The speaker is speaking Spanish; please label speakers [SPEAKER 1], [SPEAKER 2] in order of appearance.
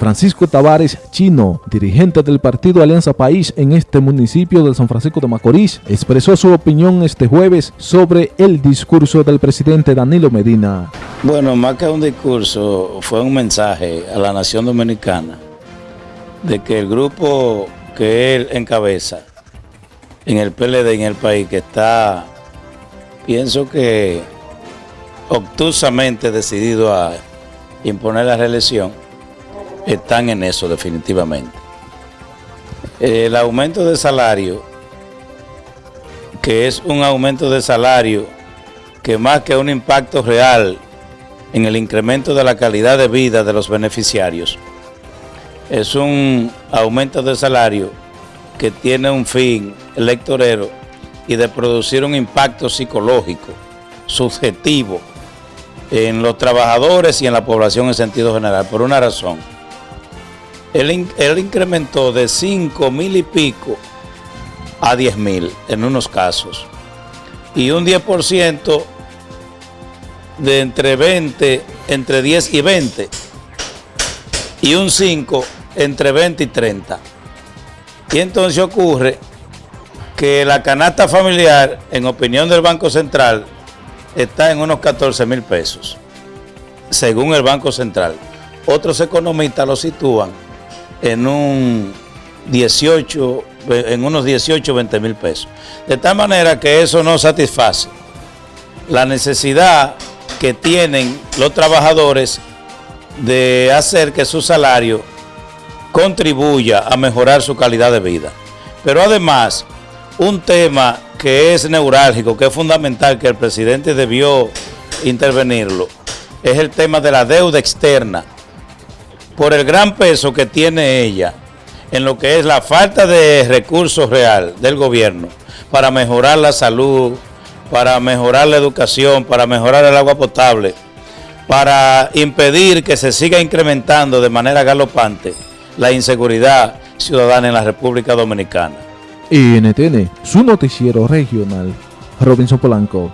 [SPEAKER 1] Francisco Tavares Chino, dirigente del partido Alianza País en este municipio de San Francisco de Macorís, expresó su opinión este jueves sobre el discurso del presidente Danilo Medina.
[SPEAKER 2] Bueno, más que un discurso, fue un mensaje a la nación dominicana de que el grupo que él encabeza en el PLD en el país, que está, pienso que obtusamente decidido a imponer la reelección, están en eso definitivamente. El aumento de salario, que es un aumento de salario que más que un impacto real en el incremento de la calidad de vida de los beneficiarios, es un aumento de salario que tiene un fin electorero y de producir un impacto psicológico, subjetivo, en los trabajadores y en la población en sentido general, por una razón. Él, incrementó de 5 mil y pico a 10 mil en unos casos. Y un 10% de entre 20, entre 10 y 20. Y un 5 entre 20 y 30. Y entonces ocurre que la canasta familiar, en opinión del Banco Central, está en unos 14 mil pesos, según el Banco Central. Otros economistas lo sitúan en un 18, en unos 18 20 mil pesos. De tal manera que eso no satisface la necesidad que tienen los trabajadores de hacer que su salario contribuya a mejorar su calidad de vida. Pero además, un tema que es neurálgico, que es fundamental, que el presidente debió intervenirlo, es el tema de la deuda externa, por el gran peso que tiene ella en lo que es la falta de recursos real del gobierno para mejorar la salud, para mejorar la educación, para mejorar el agua potable, para impedir que se siga incrementando de manera galopante la inseguridad ciudadana en la República Dominicana.
[SPEAKER 1] NTN, su noticiero regional, Robinson Polanco.